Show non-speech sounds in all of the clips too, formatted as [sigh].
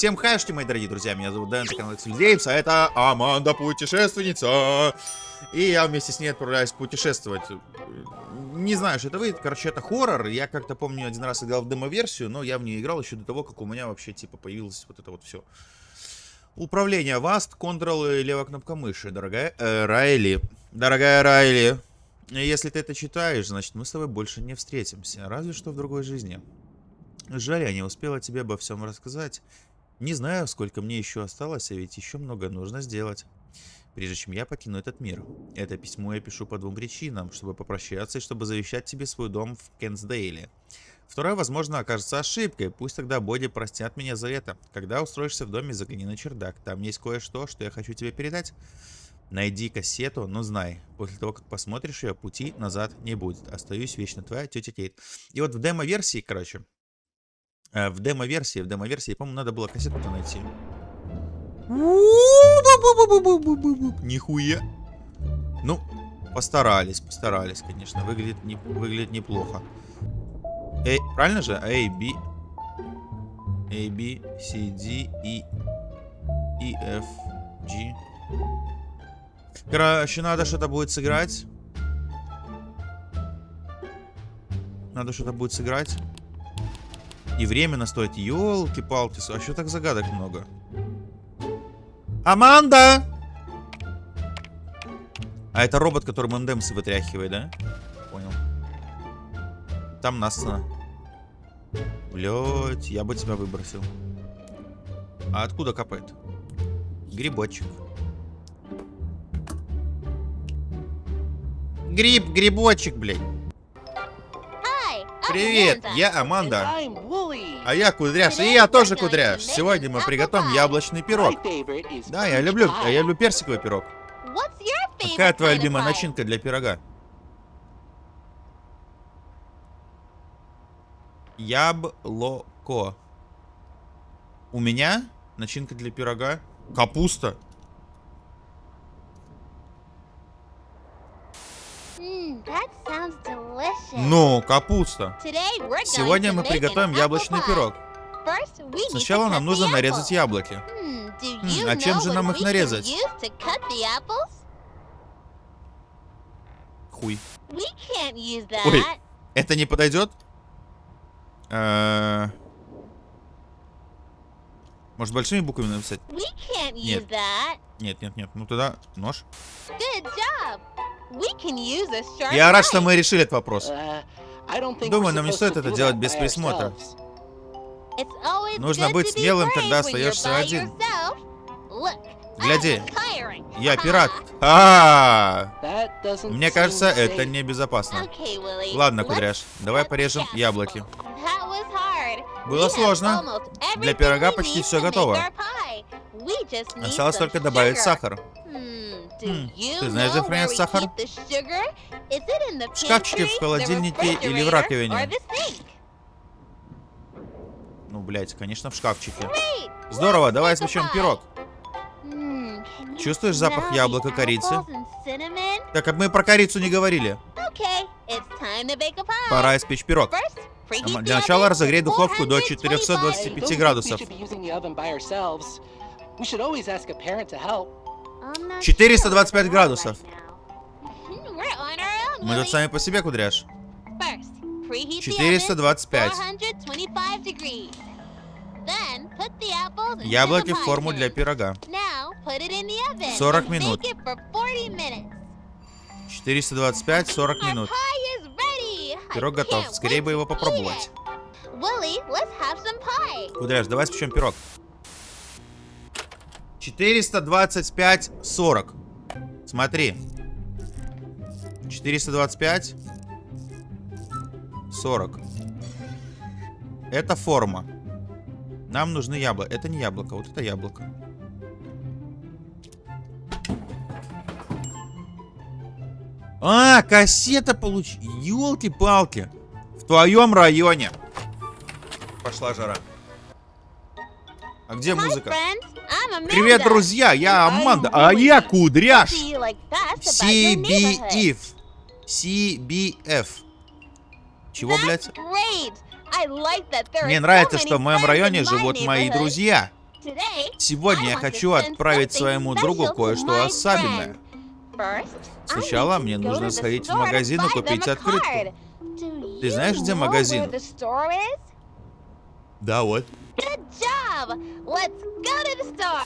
Всем хайшки, мои дорогие друзья, меня зовут Дэн, канал Геймс, а это Аманда Путешественница. И я вместе с ней отправляюсь путешествовать. Не знаю, что это выйдет, короче, это хоррор. Я как-то помню, один раз играл в демо-версию, но я в нее играл еще до того, как у меня вообще, типа, появилось вот это вот все. Управление Vast, Ctrl и левая кнопка мыши, дорогая э, Райли. Дорогая Райли. Если ты это читаешь, значит мы с тобой больше не встретимся, разве что в другой жизни. Жаль, я не успела тебе обо всем рассказать. Не знаю, сколько мне еще осталось, а ведь еще много нужно сделать. Прежде чем я покину этот мир. Это письмо я пишу по двум причинам. Чтобы попрощаться и чтобы завещать тебе свой дом в Кенсдейле. Второе, возможно, окажется ошибкой. Пусть тогда Боди простят меня за это. Когда устроишься в доме, загляни на чердак. Там есть кое-что, что я хочу тебе передать. Найди кассету, но знай, после того, как посмотришь ее, пути назад не будет. Остаюсь вечно твоя тетя Кейт. И вот в демо-версии, короче, в демо-версии, в демо-версии, по-моему, надо было кассету-то найти. Нихуя. Ну, постарались, постарались, конечно. Выглядит, не, выглядит неплохо. Эй, правильно же? A, B. A, B, C, D, E, E, F, G. Короче, надо что-то будет сыграть. Надо что-то будет сыграть. И время настоять. Ёлки-палки, а что так загадок много? Аманда! А это робот, который ММДМсы вытряхивает, да? Понял. Там Насана. Блять, я бы тебя выбросил. А откуда капает? Грибочек. Гриб, грибочек, блядь. Привет, я Аманда. А я Кудряш, и я тоже Кудряш. Сегодня мы приготовим яблочный пирог. Да, я люблю, я люблю персиковый пирог. Какая твоя любимая начинка для пирога? Яблоко. У меня начинка для пирога капуста. Ну, капуста. Сегодня мы приготовим яблочный пирог. Сначала нам нужно нарезать яблоки. Хм, а чем же нам их нарезать? Хуй. Ой, это не подойдет? Э, может, большими буквами написать? Нет. Нет, нет, нет. Ну тогда нож. Я рад, что мы решили этот вопрос. Uh, Думаю, нам не стоит это делать без присмотра. Нужно быть смелым, когда остаешься один. Гляди, я пират. А, -а, а Мне кажется, это небезопасно. Ладно, Кудряш, давай порежем яблоки. Было сложно. Для пирога почти все готово. Осталось только добавить сахар. Хм, ты знаешь, где хранят сахар? В шкафчике, в холодильнике или в раковине? Ну, блядь, конечно, в шкафчике. Здорово, давай испечем пирог. Чувствуешь запах яблока корицы? Так, мы про корицу не говорили. Пора испечь пирог. Для начала разогрей духовку до 425 градусов. 425 градусов. Мы тут сами по себе, кудряш. 425. Яблоки в форму для пирога. 40 минут. 425, 40 минут. Пирог готов. Скорее бы его попробовать. Кудряш, давай спечем пирог. 425, 40. Смотри. 425, 40. Это форма. Нам нужны яблоко. Это не яблоко, вот это яблоко. А, кассета получ... Ёлки-палки. В твоем районе. Пошла жара. А где музыка? Привет, друзья, я Аманда, а я Кудряш. CBF. CBF. Чего, блядь? Мне нравится, что в моем районе живут мои друзья. Сегодня я хочу отправить своему другу кое-что особенное. Сначала мне нужно сходить в магазин и купить открытку. Ты знаешь, где магазин? Да, вот.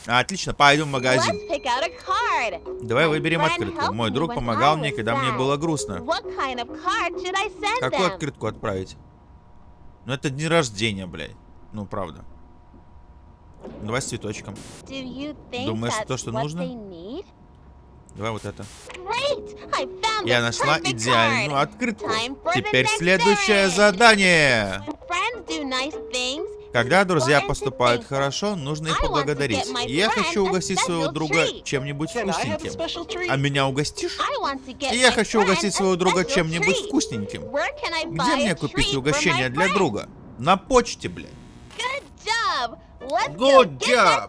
Отлично, пойдем в магазин. Давай выберем открытку. Мой друг помогал мне, когда мне было грустно. Какую открытку отправить? Ну это день рождения, блядь. Ну, правда. Давай с цветочком. Думаешь, то, что нужно? Давай вот это. Я нашла идеальную открытку. Теперь следующее задание. Когда друзья поступают хорошо, нужно их поблагодарить. Я хочу угостить своего друга чем-нибудь вкусненьким. А меня угостишь? И я хочу угостить своего друга чем-нибудь вкусненьким. Где мне купить угощение для друга? На почте, блядь. Good job!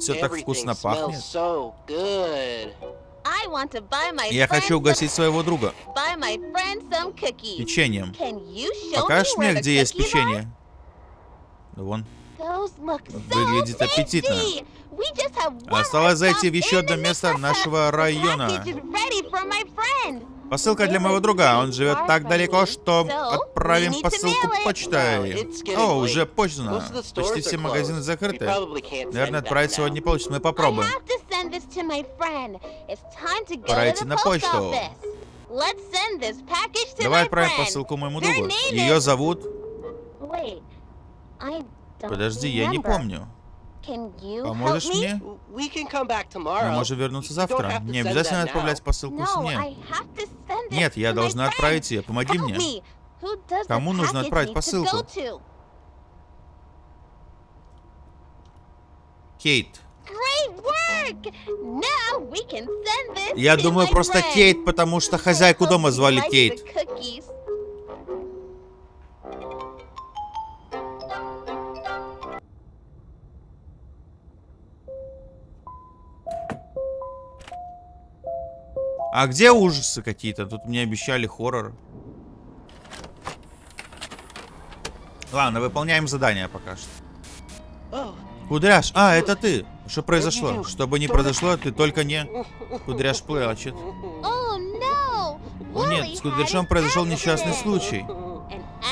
Все так вкусно пахнет. Я хочу угостить своего друга. Печеньем. Покажешь мне, где есть печенье? Вон. Выглядит аппетитно. Осталось зайти в еще одно место нашего района. Посылка для моего друга. Он живет так далеко, что отправим посылку почтой. О, уже поздно. Почти все магазины закрыты. Наверное, отправить сегодня не получится. Мы попробуем. Пора идти на почту. Давай отправим посылку моему другу. Ее зовут... Подожди, я не помню. Поможешь мне? Мы можем вернуться завтра. Не обязательно отправлять посылку семье. Нет, я должна отправить ее. Помоги мне. Кому нужно отправить посылку? Кейт. Я думаю, просто Кейт, потому что хозяйку дома звали Кейт. А где ужасы какие-то? Тут мне обещали хоррор. Ладно, выполняем задание пока что. Кудряш, а, это ты. Что произошло? Что бы ни произошло, ты только не... Кудряш плачет. О нет, с Кудряшом произошел несчастный случай.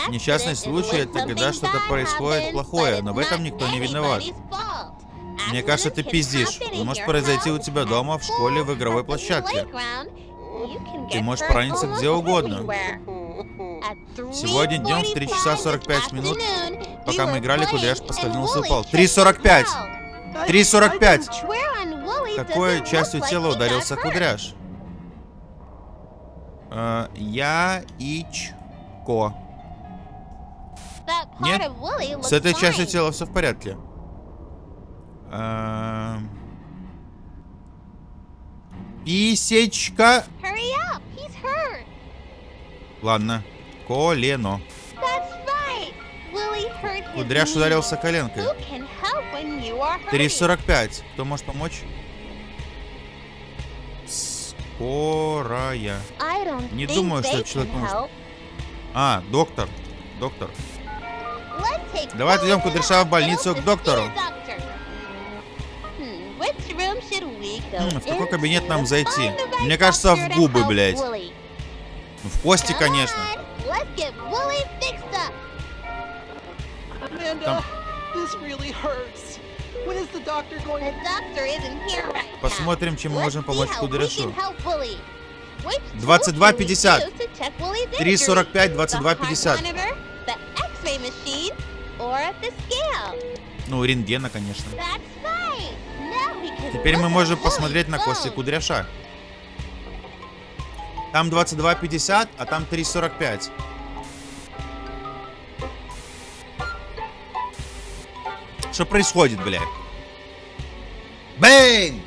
Несчастный случай это когда что-то происходит плохое, но в этом никто не виноват. Мне кажется, ты пиздишь. Это может произойти у тебя дома, в школе, в игровой площадке. Ты можешь пораниться где угодно. Сегодня днем в 3 часа 45 минут, пока мы играли, Кудряш поскользнулся и упал. 3.45! 3.45! Какой частью тела ударился Кудряш? Э, я Ичко. Нет, с этой частью тела все в порядке. Эм... Писечка. Ладно. Колено. Кудряш ударился коленкой. 3.45. Кто может помочь? Скорая. Не думаю, что человек поможет. А, доктор. Доктор. Давай отведем Кудряша в больницу к доктору. М, в какой кабинет нам зайти? Мне кажется, в губы, блядь. Ну, в кости, конечно. Там... Посмотрим, чем мы можем помочь Кудряшу. 22.50. 3.45, 22.50. Ну, рентгена, конечно. Теперь мы можем посмотреть на кости кудряша. Там 22.50, а там 3.45. Что происходит, блядь? Бэйн!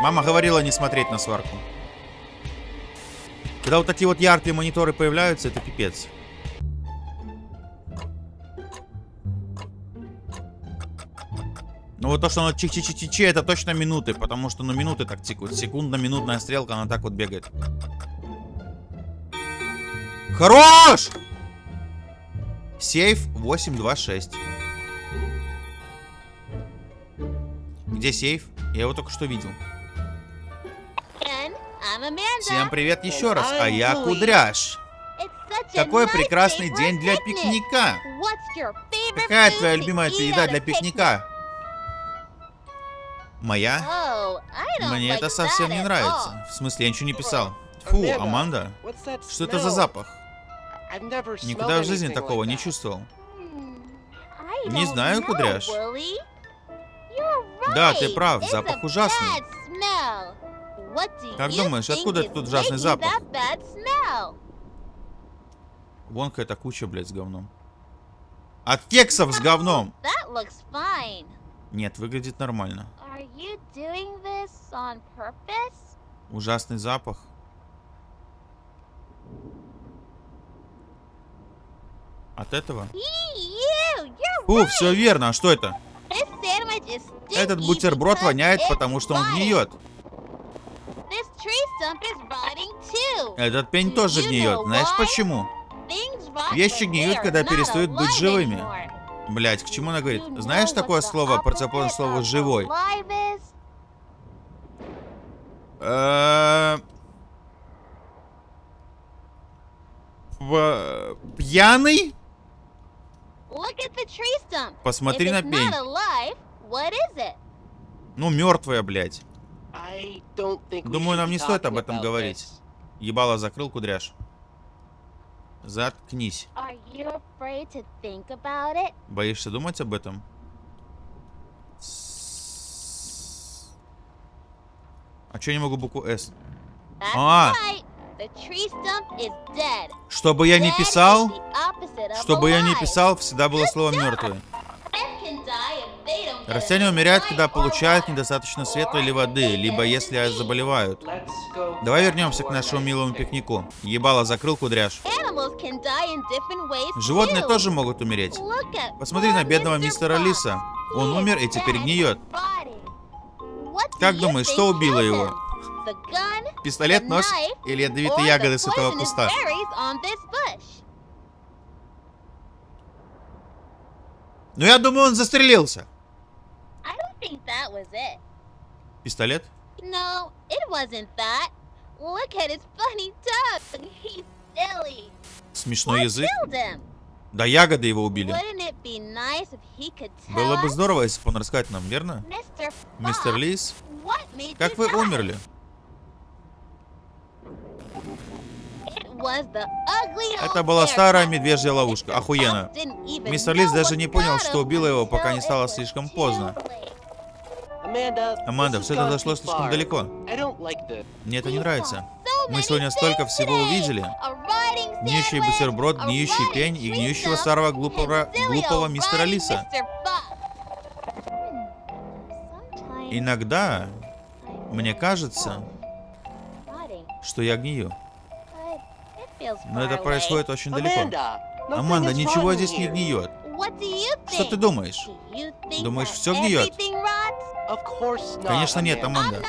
Мама говорила не смотреть на сварку. Когда вот такие вот яркие мониторы появляются, это пипец. Ну вот то, что оно чих-чих-чих-чи, это точно минуты, потому что ну минуты так тикают. Секундно-минутная стрелка, она так вот бегает. Хорош! Сейф 826. Где сейф? Я его только что видел. Всем привет еще раз, а я. Кудряш. Какой прекрасный день для пикника. Какая твоя любимая еда для пикника? Моя? Oh, Мне это совсем не нравится. В смысле, я ничего не писал. Фу, Аманда, что это за запах? Никогда в жизни такого не чувствовал. Hmm, Не знаю, Кудряш. Да, ты прав, запах ужасный. Как думаешь, откуда этот ужасный запах? Вон какая-то куча, блядь, с говном. От кексов с говном! Нет, выглядит нормально. Are you doing this on purpose? Ужасный запах. От этого? Фу, все верно. А что это? Этот бутерброд воняет, потому что он гниет. Этот пень тоже гниет. Знаешь почему? Вещи гниют, когда перестают быть живыми. Блять, к чему она говорит? Знаешь такое слово, противоположное opposite слову of живой? Э, Пьяный? Посмотри на пень. Ну, мертвая, блядь. Думаю, нам не стоит об этом говорить. Ебало закрыл кудряш. Заткнись. Боишься думать об этом? С- А чё я не могу букву? That's А. Чтобы я не писал, чтобы я не писал, всегда было слово мертвое. Растения умирают, когда получают недостаточно света или воды, либо если заболевают. Давай вернемся к нашему милому пикнику. Ебало закрыл кудряш. Животные тоже могут умереть. Посмотри на бедного мистера. Лиса. Он умер и теперь гниет. Как думаешь, что убило его? Пистолет, нож или ядовитые ягоды с этого куста? bush? Ну, я думаю, он застрелился. Think that was it. Пистолет? No, it wasn't that. Look at his funny tongue. He's silly. Смешной язык? Да ягоды его убили. Было бы здорово, если бы он рассказать нам, верно? Мистер Лис, как вы die? умерли? Это была старая медвежья ловушка. Охуенно. Мистер Лис даже не понял, что убило его, пока не стало слишком поздно. Аманда, все это зашло слишком далеко. Мне это не нравится. Мы сегодня столько всего увидели. Гниющий бутерброд, гниющий пень и гниющего старого глупого, глупого мистера Лиса. Иногда мне кажется, что я гнию. Но это происходит очень далеко. Аманда, ничего здесь не гниет. Что ты думаешь? Думаешь, всё гниет? Конечно нет. Аманда.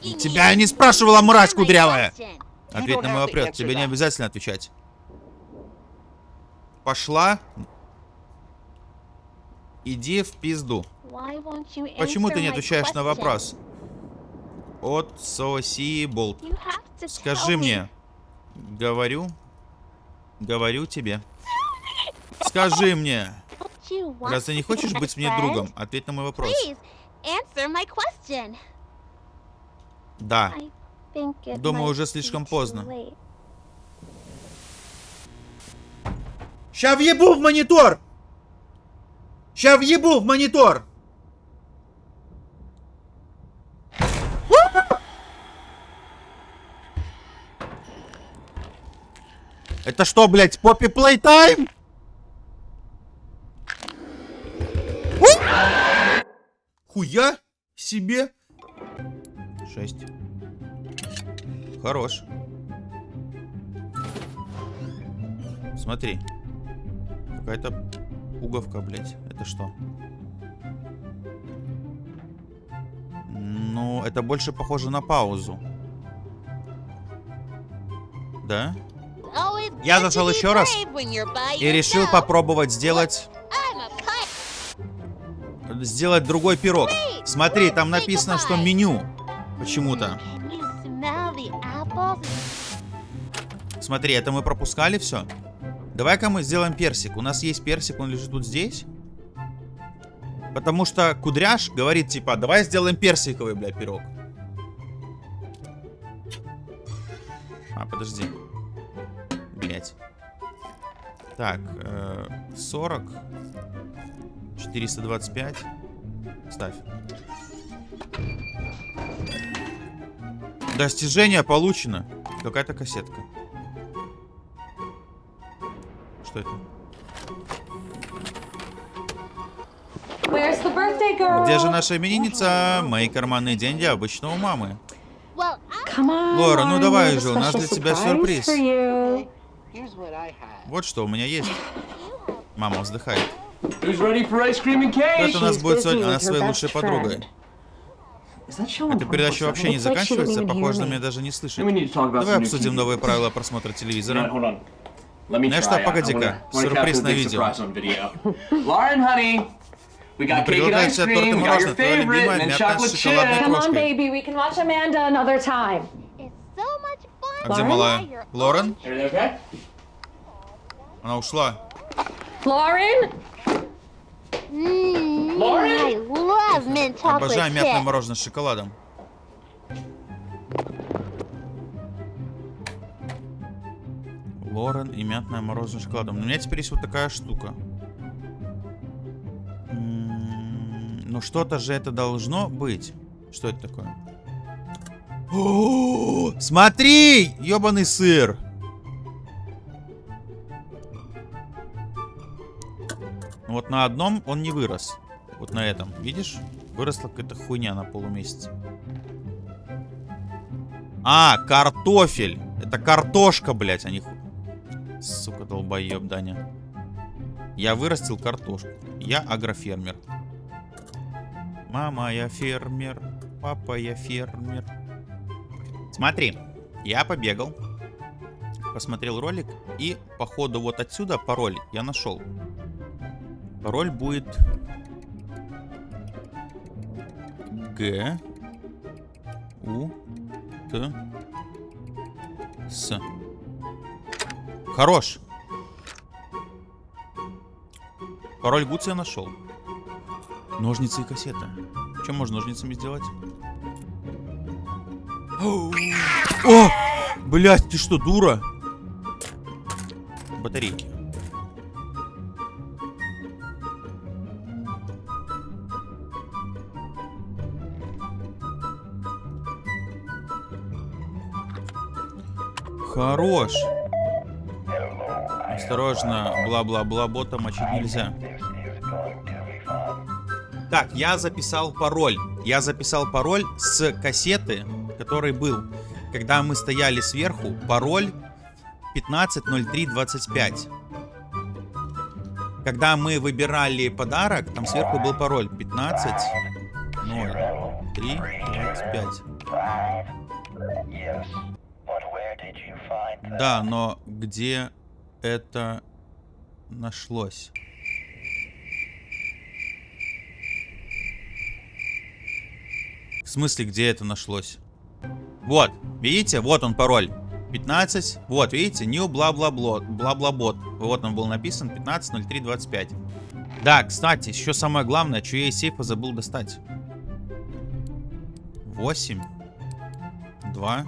Тебя я не спрашивала, мразь кудрявая! Ответь на мой вопрос, тебе не обязательно отвечать. Пошла. Иди в пизду. Почему ты не отвечаешь на вопрос? От Соси Болт. Скажи мне. Говорю. Говорю тебе. Скажи мне. Раз ты не хочешь быть мне другом, ответь на мой вопрос. Answer my question. Да. Думаю, уже слишком поздно. Ща въебу в монитор! Ща въебу в монитор! Это что, блядь, поппи плейтайм? Себе. Шесть. Хорош. Смотри. Какая-то пуговка, блядь. Это что? Ну, это больше похоже на паузу. Да? Я зашел еще раз И решил попробовать сделать сделать другой пирог. Смотри, там написано, что меню. Почему-то. Смотри, это мы пропускали все. Давай-ка мы сделаем персик. У нас есть персик, он лежит вот здесь. Потому что Кудряш говорит, типа, давай сделаем персиковый, бля, пирог. А, подожди. Блять. Так, э, 40. 425. Ставь. Достижение получено. Какая-то кассетка. Что это? Где же наша именинница? Мои карманные деньги обычно у мамы. Лора, ну давай же, у нас для тебя сюрприз. Вот что у меня есть. Мама вздыхает. Who's ready for ice cream and cake? Это у нас будет сегодня, она своей best лучшей friend. подругой. Is that show Эта передача вообще не заканчивается, похоже, на меня даже не слышит. need to talk about Давай обсудим новые правила просмотра телевизора. Знаешь что, погоди-ка. Сюрприз на видео. surprise on video. Lauren, honey, we got Мы cake and предлагаем ice тебе торт и cream, we got your мороженое, твоя favorite, любимая chocolate с шоколадной chip. Come on, крошкой. baby, we can watch Amanda another time. it's so much fun. А где Lauren? малая? Лорен? Она ушла. Lauren? Обожаю мятное мороженое с шоколадом. Лорен и мятное мороженое с шоколадом. У меня теперь есть вот такая штука. Ну что-то же это должно быть. Что это такое? О, Смотри! Ёбаный сыр! Вот на одном он не вырос. Вот на этом, видишь? Выросла какая-то хуйня на полумесяце. А, картофель. Это картошка, блядь, а не. Сука, долбоеб, Даня. Я вырастил картошку. Я агрофермер. Мама, я фермер. Папа, я фермер. Смотри, я побегал. Посмотрел ролик. И, походу, вот отсюда пароль я нашел. Пароль будет... Г... У... Т... С. Хорош. Пароль Гуц я нашел. Ножницы и кассета. Что можно ножницами сделать? О! Блять, ты что, дура? Батарейки. Хорош. Осторожно, бла-бла-бла, бота мочить нельзя. Так, я записал пароль. Я записал пароль с кассеты, который был. Когда мы стояли сверху, пароль 150325. Когда мы выбирали подарок, там сверху был пароль 15 0 3 25. Да, но где это нашлось? В смысле, где это нашлось? Вот, видите? Вот он пароль. 15. Вот, видите? New бла-бла-бла. Бла-бла-бот. Вот он был написан. 15.03.25. Да, кстати, еще самое главное, что я из сейфа забыл достать. 8. 2.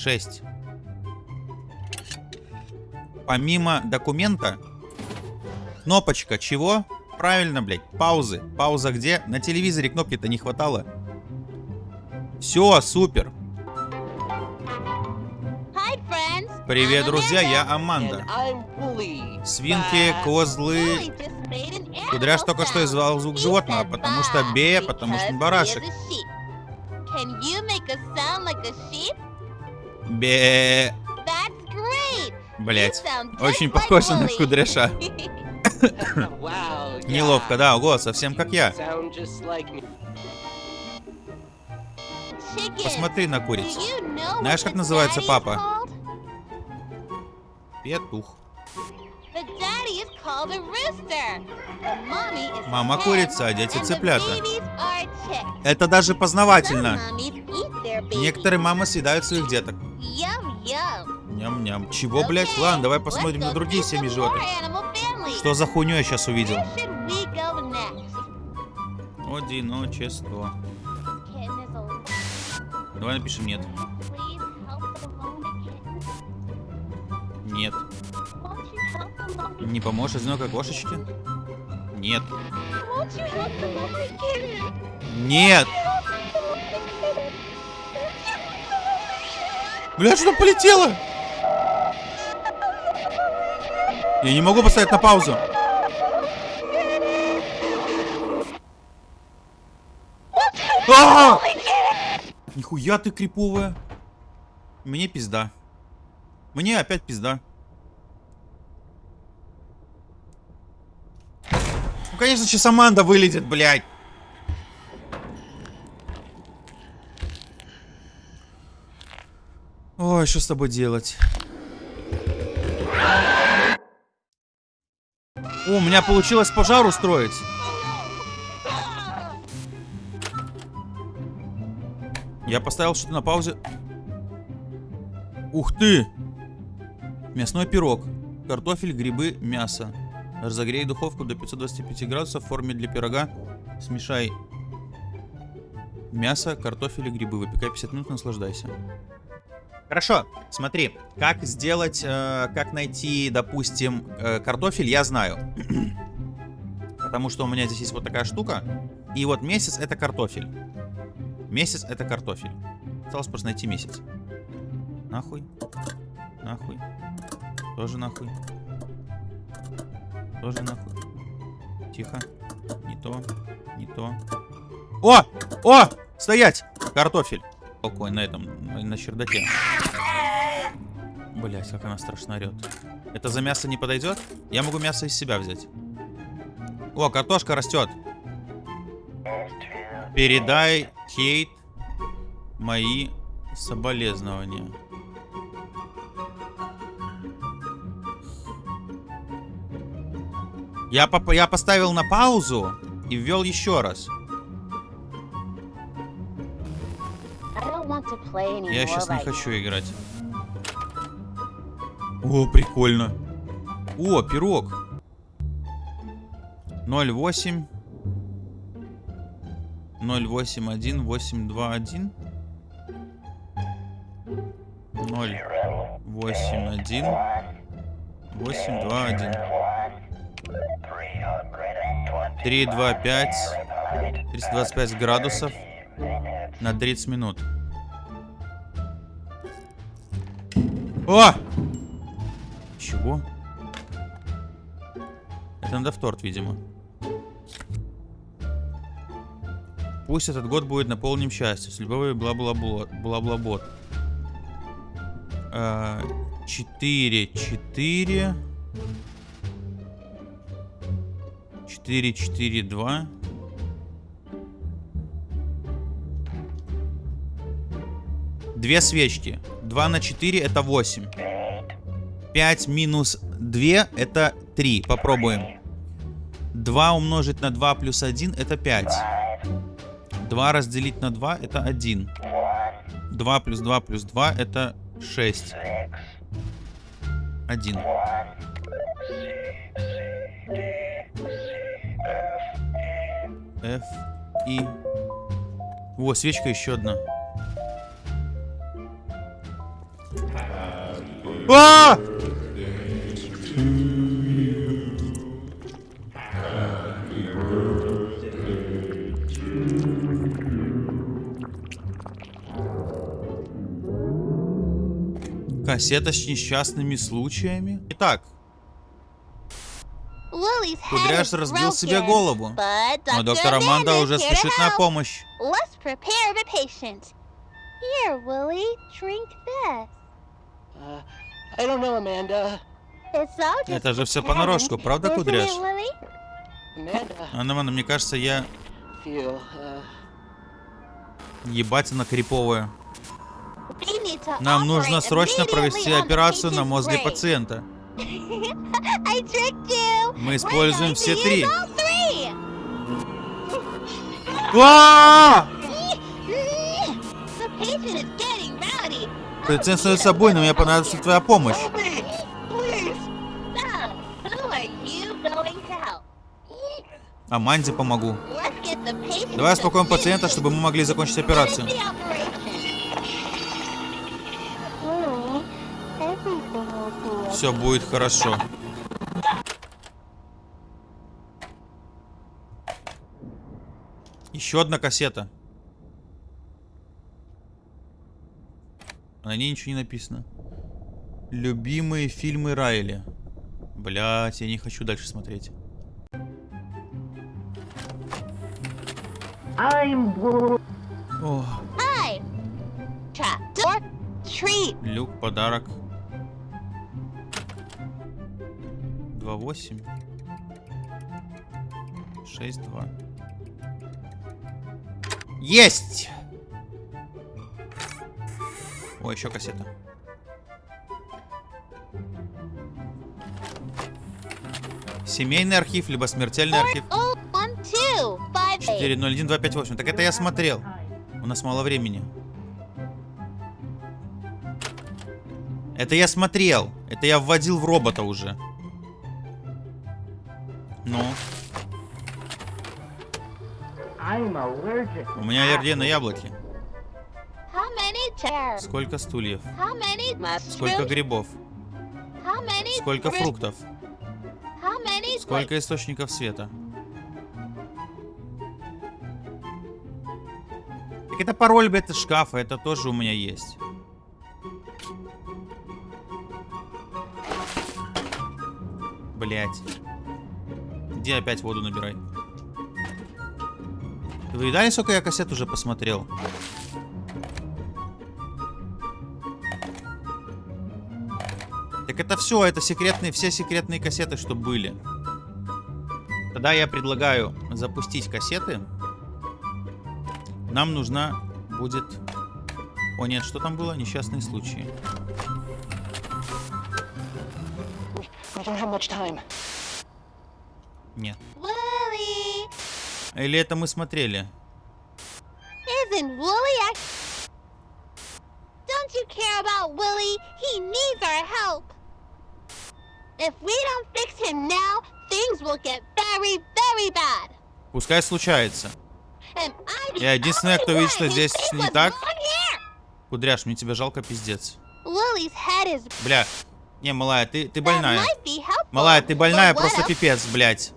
6. Помимо документа, кнопочка чего? Правильно, блядь, паузы. Пауза где? На телевизоре кнопки-то не хватало. Все, супер. Привет, друзья, я Аманда. Свинки, козлы. Кудряш только что издал звук животного, потому что бе, потому что барашек. is a sheep. Can you make a sound like a sheep? Бе. Блять. Очень похоже на кудряша. [laughs] Неловко, да, ого, совсем как я. Посмотри на курицу. Знаешь, как называется папа? Петух. Мама курица, а дети цыплята. Это даже познавательно. Некоторые мамы съедают своих деток. Ням-ням. Чего, блядь? Ладно, давай посмотрим на другие семьи животных. Что за хуйню я сейчас увидел? Одиночество. Давай напишем нет. Нет. Не поможешь одинокой кошечке? Нет. Нет! Бля, что полетело? Я не могу поставить на паузу. А! Нихуя ты криповая. Мне пизда. Мне опять пизда. Конечно, сейчас Аманда вылетит, блядь. Ой, что с тобой делать? О, у меня получилось пожар устроить. Я поставил что-то на паузе. Ух ты! Мясной пирог. Картофель, грибы, мясо. Разогрей духовку до 525 градусов в форме для пирога. Смешай мясо, картофель и грибы. Выпекай 50 минут, наслаждайся. Хорошо, смотри, как сделать, э, как найти, допустим, э, картофель, я знаю. [clears throat] Потому что у меня здесь есть вот такая штука. И вот месяц это картофель. Месяц это картофель. Осталось просто найти месяц. Нахуй. Нахуй. Тоже нахуй. Тоже нахуй. Тихо. Не то. Не то. О! О! Стоять! Картофель. Какой на этом, на, чердаке. Блять, как она страшно орет. Это за мясо не подойдет? Я могу мясо из себя взять. О, картошка растет. Передай Кейт мои соболезнования. Я, поп- я поставил на паузу и ввел еще раз. Я сейчас не хочу играть. О, прикольно. О, пирог. 08 081 821 081 821 325 325 градусов на 30 минут. О! Чего? Это надо в торт, видимо. Пусть этот год будет наполнен счастьем. С любовью бла-бла-бла. Бла-бла-бот. А, Четыре, четыре. Четыре, четыре, два. Две свечки. 2 на 4 это 8. 5 минус 2 это 3. Попробуем. 2 умножить на 2 плюс 1 это 5. 2 разделить на 2 это 1. 2 плюс 2 плюс 2 это 6. 1. F, И. О, свечка еще одна. А! Кассета с несчастными случаями. Итак, Кудряш разбил себе голову. Но доктор Аманда уже спешит на помощь. Let's prepare the patient. Here, Willie, drink this. Uh, I don't know, Amanda. It's all just Это же все понарошку, правда, Кудряш? Анна, мне кажется, я uh, ебать она криповая. Нам нужно срочно провести операцию на мозге пациента. Мы используем все три. А! Пациент становится буйным, мне понадобится твоя помощь. Help? Аманде помогу. Давай успокоим пациента, чтобы мы могли закончить операцию. Все будет хорошо. Еще одна кассета. На ней ничего не написано. Любимые фильмы Райли. Блять, я не хочу дальше смотреть. О. Trap door. Treat. люк, подарок. 2.8. 6.2. Есть! О, еще кассета. Семейный архив, либо смертельный архив. Oh, one, two, five, eight. 401258. Так это я смотрел. У нас мало времени. Это я смотрел. Это я вводил в робота уже. У меня аллергия на яблоки. Сколько стульев? Сколько грибов? Сколько фруктов? Сколько источников света? Так это пароль, блядь, шкафа. Это тоже у меня есть. Блять. Где опять воду набирай? Вы видали, сколько я кассет уже посмотрел? Так это все, это секретные, все секретные кассеты, что были. Тогда я предлагаю запустить кассеты. Нам нужна будет... О нет, что там было? Несчастные случаи. Нет. Или это мы смотрели? isn't? Act- don't you care about Willie? He needs our help. If we don't fix him now, things will get very, very bad. Пускай случается. Я единственная, кто видит, что здесь не так. Кудряш, мне тебя жалко пиздец. Бля. Не, малая, ты, ты больная. Малая, ты больная, просто пипец, блядь.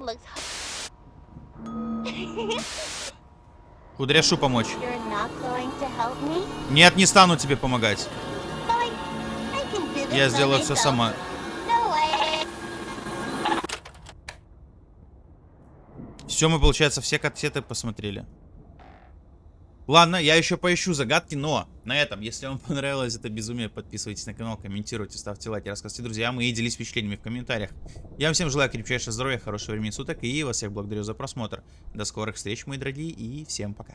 That looks. Кудряшу [laughs] помочь. You're not going to help me? Нет, не стану тебе помогать. Я сделаю все сама. Все, мы, получается, все кассеты посмотрели. Ладно, я еще поищу загадки, но на этом, если вам [laughs] понравилось это безумие, подписывайтесь на канал, комментируйте, ставьте лайки, рассказывайте друзьям и делитесь впечатлениями в комментариях. Я вам всем желаю крепчайшего здоровья, хорошего времени суток и вас всех благодарю за просмотр. До скорых встреч, мои дорогие, и всем пока.